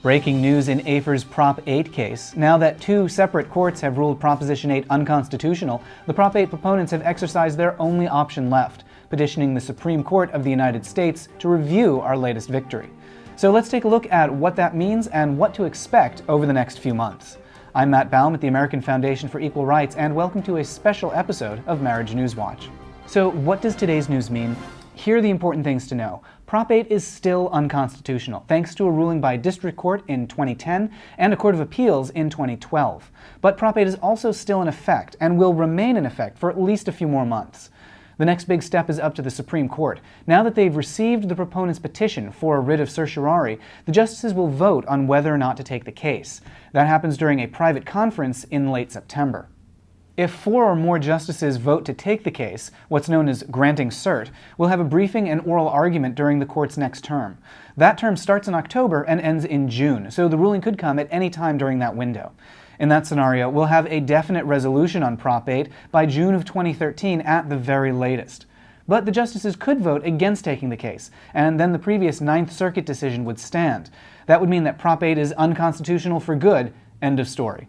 Breaking news in AFER's Prop 8 case. Now that two separate courts have ruled Proposition 8 unconstitutional, the Prop 8 proponents have exercised their only option left, petitioning the Supreme Court of the United States to review our latest victory. So let's take a look at what that means and what to expect over the next few months. I'm Matt Baum at the American Foundation for Equal Rights, and welcome to a special episode of Marriage News Watch. So what does today's news mean? Here are the important things to know. Prop 8 is still unconstitutional, thanks to a ruling by district court in 2010 and a court of appeals in 2012. But Prop 8 is also still in effect and will remain in effect for at least a few more months. The next big step is up to the Supreme Court. Now that they've received the proponent's petition for a writ of certiorari, the justices will vote on whether or not to take the case. That happens during a private conference in late September. If four or more justices vote to take the case, what's known as granting cert, we'll have a briefing and oral argument during the court's next term. That term starts in October and ends in June, so the ruling could come at any time during that window. In that scenario, we'll have a definite resolution on Prop 8 by June of 2013 at the very latest. But the justices could vote against taking the case, and then the previous Ninth Circuit decision would stand. That would mean that Prop 8 is unconstitutional for good, end of story.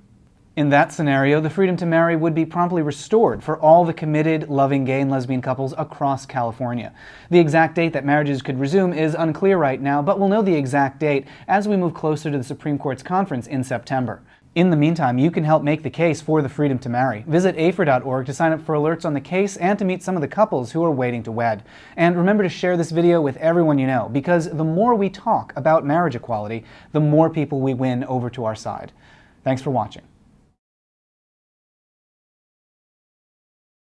In that scenario, the freedom to marry would be promptly restored for all the committed, loving gay and lesbian couples across California. The exact date that marriages could resume is unclear right now, but we'll know the exact date as we move closer to the Supreme Court's conference in September. In the meantime, you can help make the case for the freedom to marry. Visit AFER.org to sign up for alerts on the case and to meet some of the couples who are waiting to wed. And remember to share this video with everyone you know, because the more we talk about marriage equality, the more people we win over to our side. Thanks for watching.